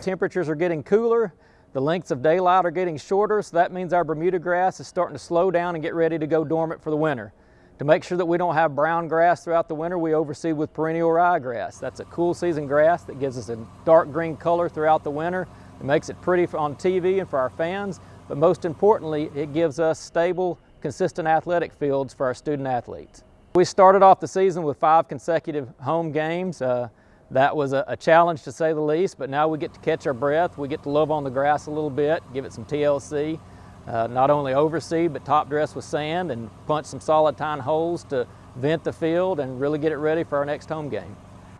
temperatures are getting cooler, the lengths of daylight are getting shorter, so that means our Bermuda grass is starting to slow down and get ready to go dormant for the winter. To make sure that we don't have brown grass throughout the winter, we overseed with perennial ryegrass. That's a cool season grass that gives us a dark green color throughout the winter. It makes it pretty on TV and for our fans, but most importantly, it gives us stable, consistent athletic fields for our student athletes. We started off the season with five consecutive home games. Uh, that was a, a, challenge to say the least, but now we get to catch our breath. We get to love on the grass a little bit, give it some TLC uh, not only overseed but top dress with sand and punch some solid tine holes to vent the field and really get it ready for our next home game.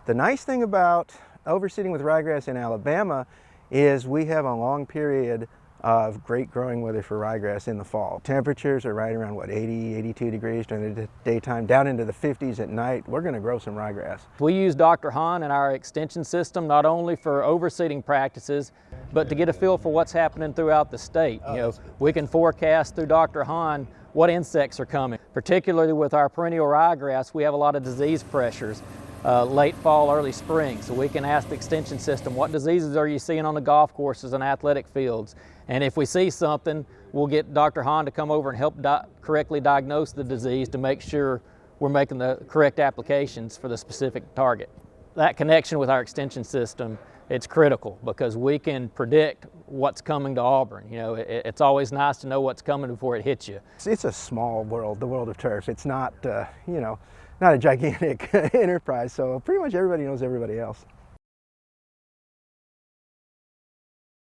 The nice thing about overseeding with ryegrass in Alabama is we have a long period of great growing weather for ryegrass in the fall. Temperatures are right around what 80, 82 degrees during the daytime, down into the 50s at night. We're going to grow some ryegrass. We use Dr. Han in our extension system not only for overseeding practices, but to get a feel for what's happening throughout the state. You know, we can forecast through Dr. Han what insects are coming. Particularly with our perennial ryegrass, we have a lot of disease pressures uh, late fall, early spring. So we can ask the extension system, what diseases are you seeing on the golf courses and athletic fields? And if we see something, we'll get Dr. Han to come over and help di correctly diagnose the disease to make sure we're making the correct applications for the specific target. That connection with our extension system, it's critical because we can predict what's coming to Auburn. You know, it, it's always nice to know what's coming before it hits you. It's a small world, the world of turf. It's not, uh, you know, not a gigantic enterprise, so pretty much everybody knows everybody else.